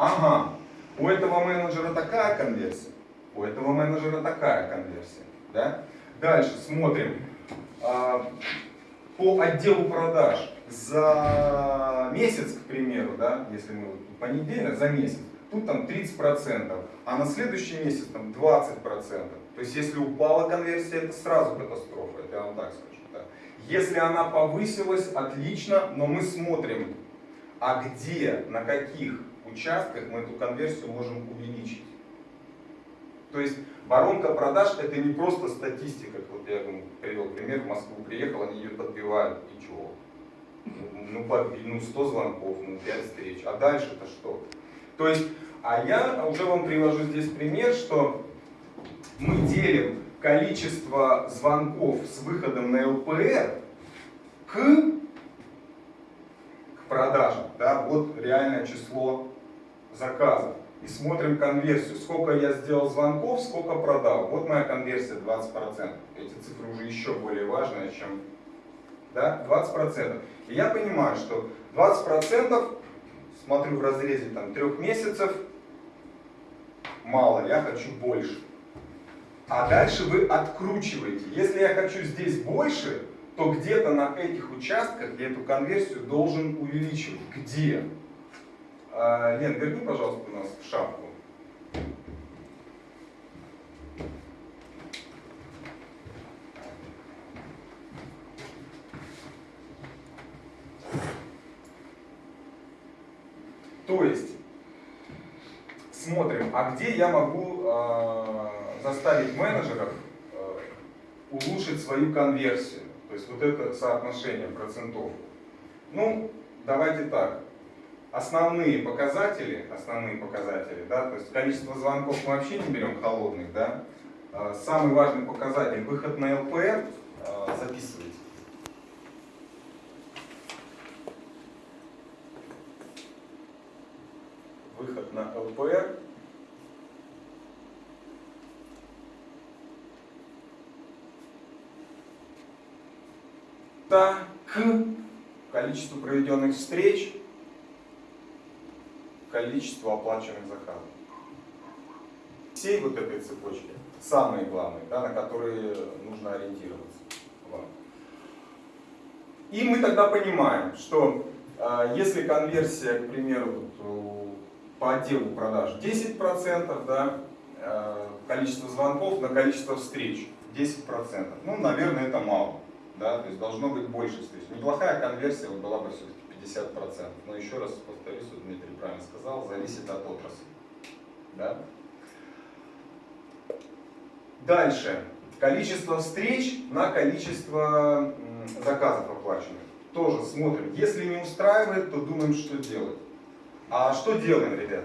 ага, у этого менеджера такая конверсия, у этого менеджера такая конверсия. Да? Дальше смотрим. А, по отделу продаж за месяц, к примеру, да, если мы понедельник, за месяц, тут там 30%, а на следующий месяц там 20%. То есть если упала конверсия, это сразу катастрофа, это я вам так скажу. Да. Если она повысилась, отлично, но мы смотрим, а где, на каких участках мы эту конверсию можем увеличить. То есть воронка продаж это не просто статистика, вот я привел пример, в Москву приехал, они ее подбивают, и чего? Ну, ну 100 звонков, ну 5 встреч, а дальше-то что? То есть, а я уже вам привожу здесь пример, что мы делим количество звонков с выходом на ЛПР к, к продажам, да, вот реальное число заказов. И смотрим конверсию, сколько я сделал звонков, сколько продал. Вот моя конверсия 20%. Эти цифры уже еще более важные, чем да, 20%. И я понимаю, что 20% смотрю в разрезе там, трех месяцев, мало, я хочу больше. А дальше вы откручиваете. Если я хочу здесь больше, то где-то на этих участках я эту конверсию должен увеличивать. Где? А, Лен, верни, пожалуйста, у нас шапку. То есть, смотрим, а где я могу э, заставить менеджеров э, улучшить свою конверсию? То есть вот это соотношение процентов. Ну, давайте так. Основные показатели, основные показатели, да, то есть количество звонков мы вообще не берем холодных, да. Э, самый важный показатель выход на ЛПР э, записывайте. выход на ЛПР. Да, к количеству проведенных встреч, количеству оплаченных заказов. Всей вот этой цепочки, самые главные, да, на которые нужно ориентироваться. И мы тогда понимаем, что э, если конверсия, к примеру, вот, по отделу продаж 10%, да, э, количество звонков на количество встреч 10%. Ну, наверное, это мало. Да, то есть должно быть больше встреч. Неплохая конверсия была бы все-таки 50%. Но еще раз повторюсь, Дмитрий правильно сказал, зависит от отрасли. Да? Дальше. Количество встреч на количество заказов оплаченных. Тоже смотрим. Если не устраивает, то думаем, что делать. А что делаем, ребят?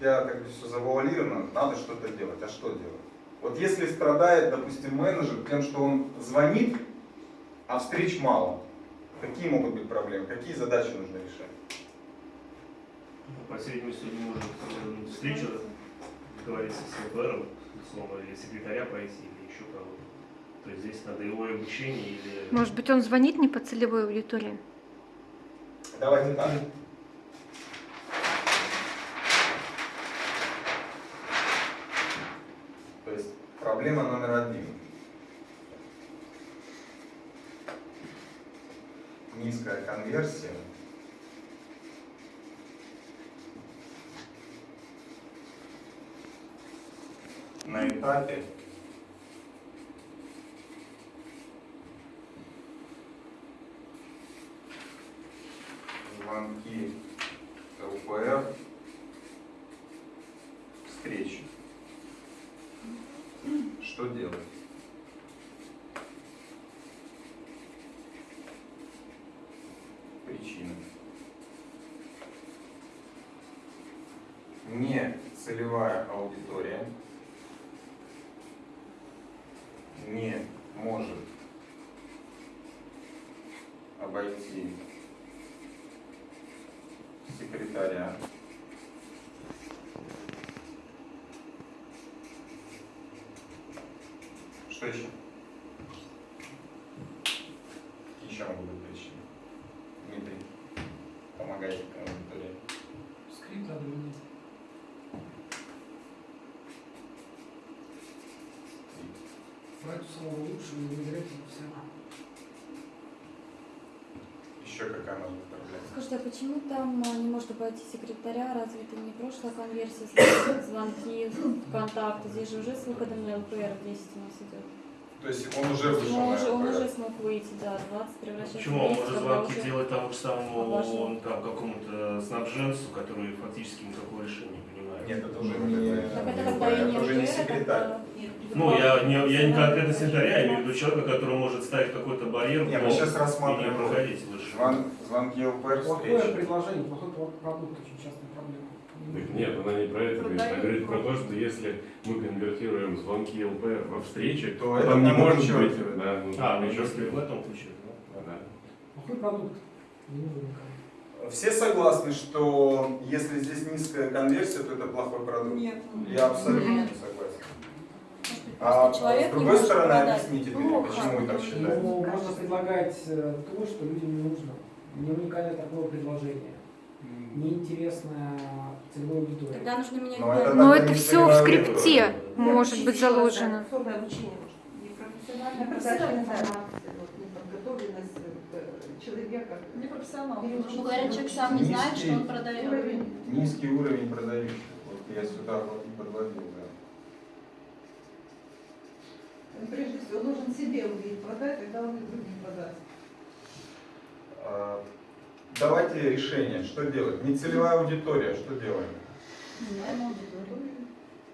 Я как бы все завуалировано, надо что-то делать. А что делать? Вот если страдает, допустим, менеджер тем, что он звонит, а встреч мало, какие могут быть проблемы, какие задачи нужно решать? Ну, по среднему сегодня может э, встречу договориться с ЛПРом, словно, или секретаря пройти, или еще кого-то. То есть здесь надо его обучение или... Может быть, он звонит не по целевой аудитории? Давайте так. Проблема номер один. Низкая конверсия. На этапе звонки ЛПР встречи. Что делать? Причина. Не целевая аудитория не может обойти секретаря Что еще? Какие еще могут быть причины? Дмитрий, помогайте аудитории. Скрипт надо чтобы не играть и все. Еще какая может быть проблема? Скажите, а почему там а, не может обойти секретаря? Разве это не прошлая конверсия, звонки, контакты? Здесь же уже с выходом на ЛПР 10 у нас идет. То есть он уже вышел Ну, он, уже, он уже смог выйти, да, 20 превращается Почему в он 10, может звонки уже- делать тому же самому он, там, какому-то снабженцу, который фактически никакого решения не принимает? Нет, это уже не... Так это не когда не это уже не секретарь. Ну, я не, я не конкретно секретаря, я имею в виду человека, который может ставить какой-то барьер Не, мы сейчас не рассматриваем проходить выше. звон- звонки ЛПР Плохое встречи. предложение, плохой про- продукт, очень частая проблема. Так Нет, она не про это говорит. Она говорит про то, что если мы конвертируем звонки ЛПР во встречи, То то это не может быть. Да, ну, А, ну в этом случае, да. Да. Плохой продукт. Не нужен никому. Все согласны, что если здесь низкая конверсия, то это плохой продукт? Нет. Я абсолютно Нет. не согласен. А с другой стороны, продать. объясните Ну, почему вы так считаете? Ну, можно предлагать э, то, что людям не нужно. Не уникальное такое предложение. Неинтересная целевая аудитория. Тогда нужно менять Но это. Но это все в скрипте аудитория. может быть заложено. Особое обучение может. Непрофессиональная человека. Непрофессионал. Переучить. Ну, говорят, человек сам не знает, что он Низкий продает. Уровень. Низкий уровень продающих. Вот я сюда вот и подводил, да. Он прежде всего должен себе увидеть, продать, тогда он и другим продаст. А, Давайте решение, что делать? Нецелевая аудитория, что делаем? Меняем аудиторию.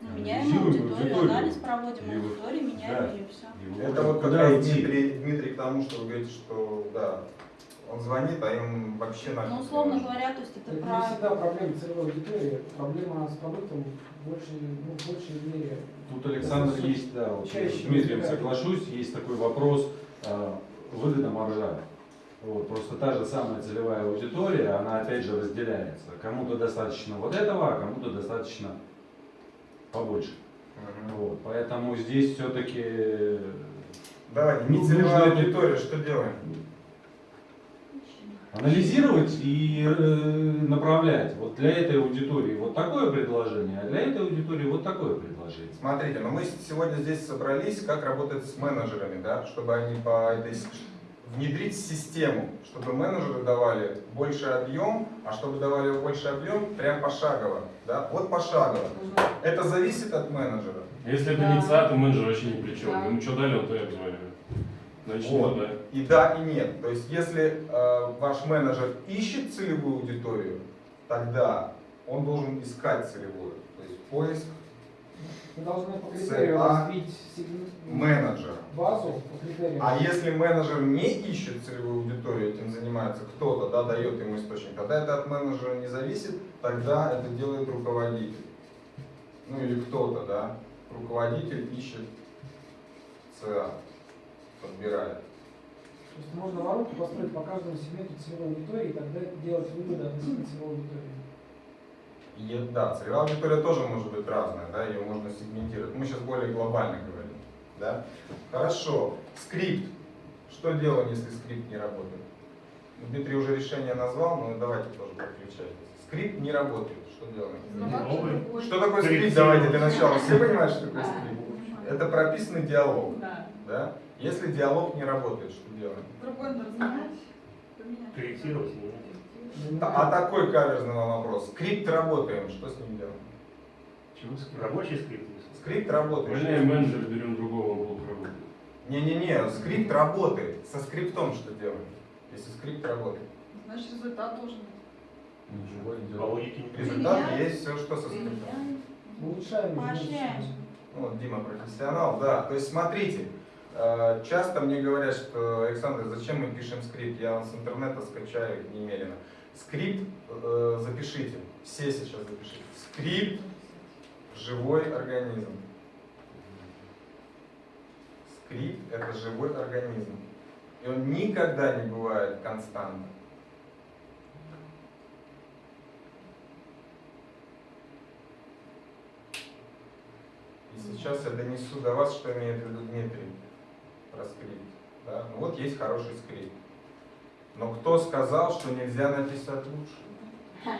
Ну, меняем аудиторию, анализ проводим И аудиторию, меняем да. ее все. И Это вот идти? Дмитрий, Дмитрий к тому, что вы говорите, что да, он звонит, а им вообще на Ну, условно говоря, то есть это Это не всегда проблема целевой аудитории. Проблема с продуктом в большей, ну, в большей мере. Тут, Александр, Это есть, да, вот, чаще с Дмитрием соглашусь, есть такой вопрос э, выгода маржа. Вот, просто та же самая целевая аудитория, она опять же разделяется. Кому-то достаточно вот этого, а кому-то достаточно побольше. Мгм. Вот, поэтому здесь все-таки Давайте, Ну, нецелевая нужно- аудитория, что делаем? анализировать и э, направлять. Вот для этой аудитории вот такое предложение, а для этой аудитории вот такое предложение. Смотрите, ну мы сегодня здесь собрались, как работать с менеджерами, да, чтобы они по этой внедрить систему, чтобы менеджеры давали больше объем, а чтобы давали больше объем, прям пошагово, да, вот пошагово. Это зависит от менеджера. Если это Да. не ЦА, то менеджер вообще ни при чем. Да. Ему что дали, он то и обзванивает. Значит, Вот. да. И да, и нет. То есть, если э, ваш менеджер ищет целевую аудиторию, тогда он должен искать целевую. То есть поиск Мы должны по критерию CA развить сегмент- менеджера. базу по критерию. А если менеджер не ищет целевую аудиторию, этим занимается кто-то, да, дает ему источник, тогда это от менеджера не зависит, тогда это делает руководитель. Ну или кто-то, да, руководитель ищет ЦА, подбирает. То есть можно воронку построить по каждому сегменту целевой аудитории и тогда делать выводы относительно целевой аудитории. И, да, целевая аудитория тоже может быть разная, да, ее можно сегментировать. Мы сейчас более глобально говорим, да. Хорошо, скрипт. Что делаем, если скрипт не работает? Ну, Дмитрий уже решение назвал, но давайте тоже подключать. Скрипт не работает, что делаем? Новый. Что такое скрипт? Давайте для начала. Все понимают, что такое скрипт? Это прописанный диалог, Да. да? Если диалог не работает, что делаем? Другой надо знать. Корректировать. Ну, А такой каверзный вопрос. Скрипт работаем, что с ним делаем? Чего скрипт? Рабочий скрипт. Скрипт работает. Увольняем менеджера, берем другого, он плохо работает. Не-не-не, скрипт работает. Со скриптом что делаем? Если скрипт работает. Значит, результат должен быть. Ничего не По делаю. логике не Результат Меняем. есть все, что со скриптом. Улучшаем. поощряем. Ну, вот Дима профессионал, да. То есть смотрите, э, часто мне говорят, что Александр, зачем мы пишем скрипт? Я с интернета скачаю их немерено. Скрипт э, запишите, все сейчас запишите. Скрипт – живой организм. Скрипт – это живой организм. И он никогда не бывает константным. И сейчас я донесу до вас, что имеет в виду Дмитрий про скрипт. Да? Ну вот есть хороший скрипт. Но кто сказал, что нельзя написать лучше?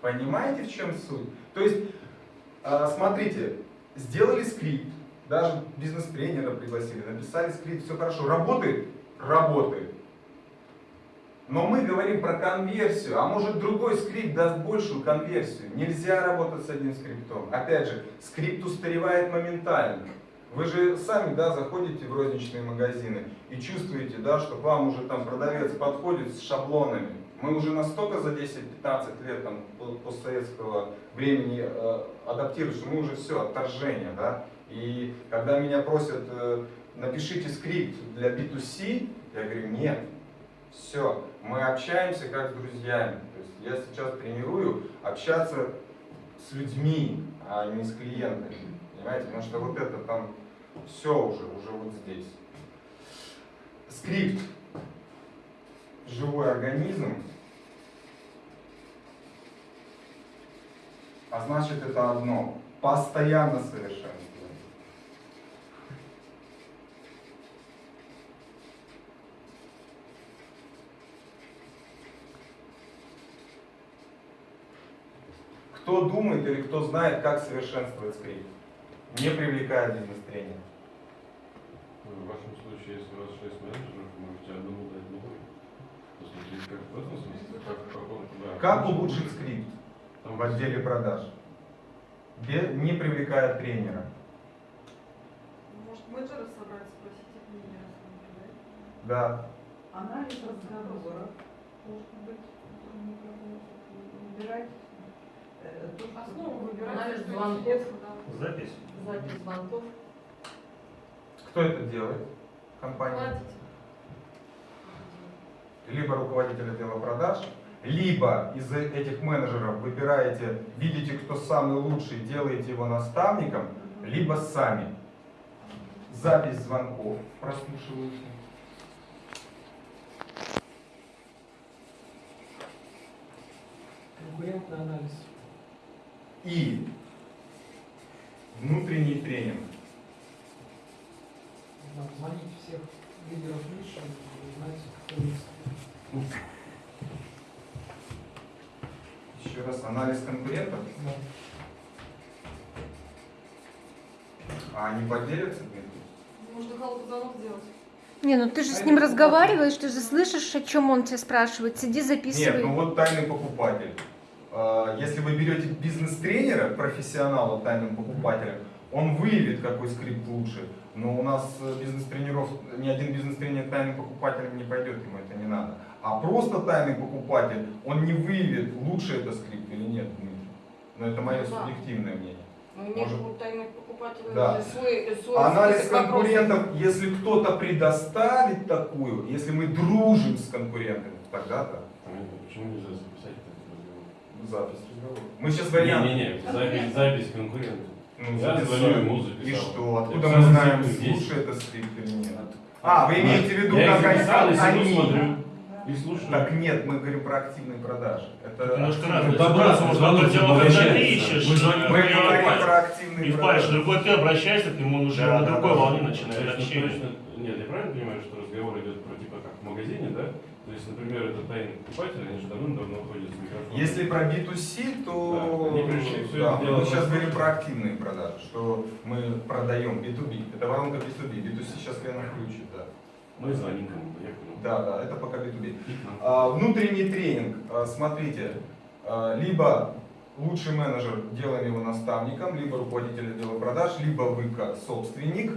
Понимаете, в чем суть? То есть, а, смотрите, сделали скрипт, даже бизнес-тренера пригласили, написали скрипт, все хорошо. Работает? Работает. Но мы говорим про конверсию, а может другой скрипт даст большую конверсию. Нельзя работать с одним скриптом. Опять же, скрипт устаревает моментально. Вы же сами, да, заходите в розничные магазины и чувствуете, да, что к вам уже там продавец подходит с шаблонами. Мы уже настолько за 10-15 лет там, по- постсоветского времени э, адаптировались, что мы уже все, отторжение, да. И когда меня просят, э, напишите скрипт для B2C, я говорю, нет, все, мы общаемся как с друзьями. То есть я сейчас тренирую общаться с людьми, а не с клиентами. Понимаете? Потому что вот это там все уже, уже вот здесь. Скрипт. Живой организм. А значит это одно. Постоянно совершенствование. Кто думает или кто знает, как совершенствовать скрипт? Не привлекая бизнес-тренера. В вашем случае, если у вас 6 менеджеров, вы можете одному дать новый. Посмотреть, как в этом смысле, как в каком да. Как улучшить скрипт Там в отделе продаж? Не привлекая тренера. Может, менеджера собрать, спросить их мнение, рассмотреть, Да. Анализ разговора. Может быть, не что- Основу выбирать. Звонков. Запись. запись звонков. Кто это делает? Компания. Платить. Либо руководитель отдела продаж, либо из этих менеджеров выбираете, видите, кто самый лучший, делаете его наставником, либо сами. Запись звонков прослушиваете. Конкурентный анализ. И внутренний тренинг. Звонить всех лидеров ниши и узнать, кто есть. Еще раз, анализ конкурентов. Да. А они поделятся? Можно халку звонок сделать. Не, ну ты же с ним разговариваешь, ты же слышишь, о чем он тебя спрашивает. Сиди, Нет, записывай. ну вот тайный покупатель. А, Если вы берете бизнес-тренера, профессионала тайным покупателем, он выявит, какой скрипт лучше. Но у нас э, бизнес-тренеров, ни один бизнес-тренер тайным покупателем не пойдет, ему это не надо. А просто тайный покупатель, он не выявит, лучше это скрипт или нет, Дмитрий. Но это мое Да. субъективное мнение. У меня же у тайных покупателей Да. свой, свой Анализ конкурентов, если кто-то предоставит такую, если мы дружим с конкурентами, тогда да. Понятно, Почему нельзя записать? Запись разговора. Мы сейчас вариант. Не-не-не, запись, запись конкурента. Ну, Я звоню ему, И записал. что? Откуда Записал мы знаем, лучше это скрипт или нет? А, вы имеете в виду, Я как записал, и они? сижу, смотрю и слушаю. Так нет, мы говорим про активные продажи. Это Немножко активные разные добра, ситуации. Может, звонок одно дело, когда обращается. ты ищешь, Мы э, говорим про активные И в паре, продажи. другой ты обращаешься к нему, он уже Да, на да, другой да. волне начинает Точно, общение. точно. Нет, я правильно понимаю, что разговор идет про типа как в магазине, да? То есть, например, это тайный покупатель, они же давным-давно ходят с микрофоном. Если про B2C, то Да, они пришли, всё да, мы сейчас говорим про активные продажи, что мы продаем B2B. Это воронка B2B. B2C сейчас Лена включит, да. Мы звоним понял. Да, да, это пока B2B. И к нам. А, Внутренний тренинг, а, смотрите, а, либо лучший менеджер, делаем его наставником, либо руководитель отдела продаж, либо вы как собственник.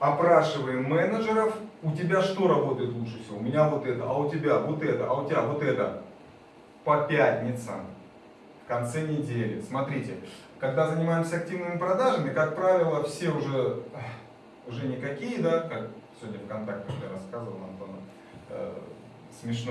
Опрашиваем менеджеров, у тебя что работает лучше всего? У меня вот это, а у тебя вот это, а у тебя вот это. По пятницам, в конце недели. Смотрите, когда занимаемся активными продажами, как правило, все уже, уже никакие, да, как сегодня ВКонтакте я рассказывал Антону, э, смешной